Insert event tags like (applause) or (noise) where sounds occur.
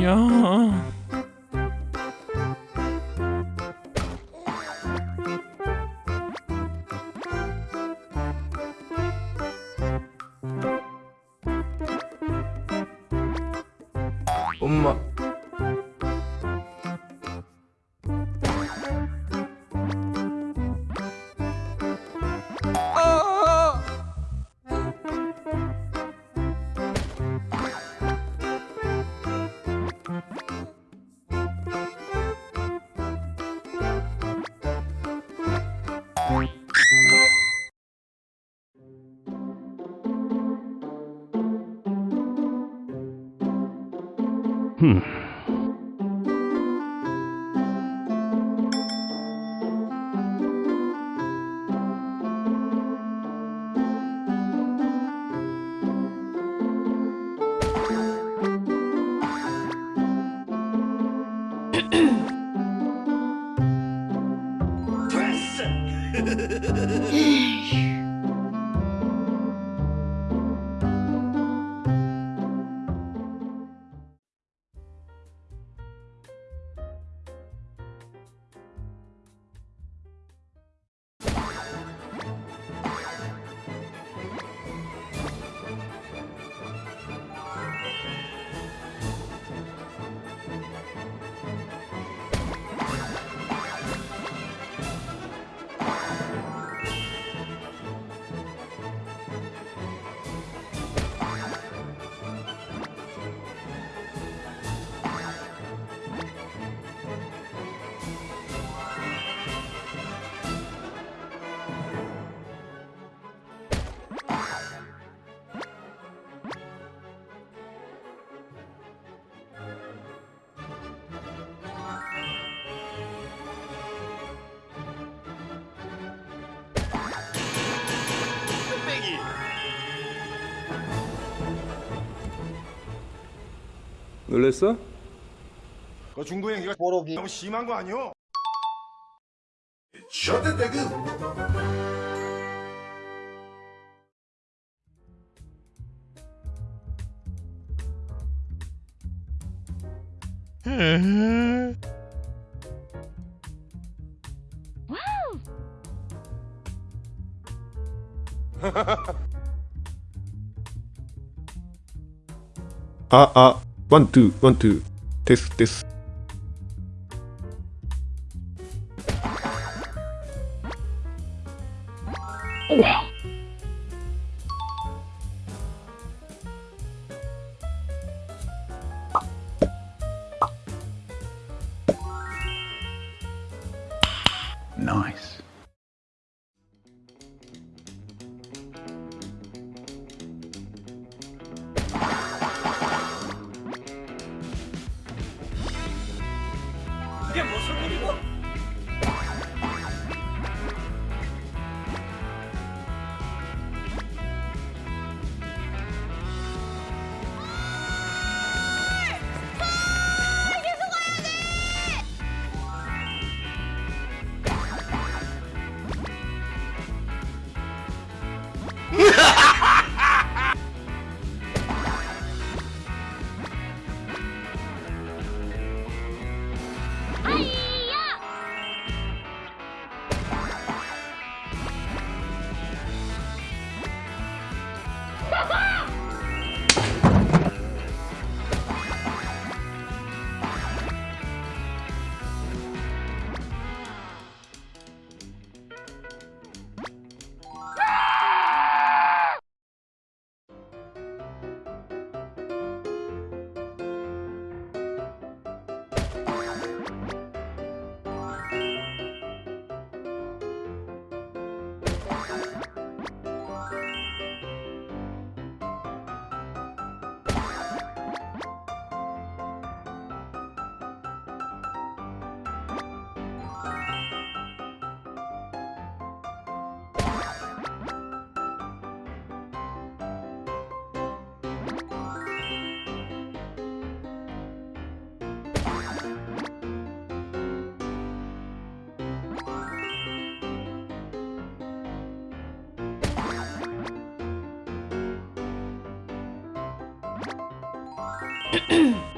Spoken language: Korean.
이야. 엄마 Hmm. Present! 놀랬어? 그 중도 행위가 뽀록이 너무 심한 거 아니오? 아, 아, One, two, one, two. This, this. Nice. Mm-hmm. (clears throat)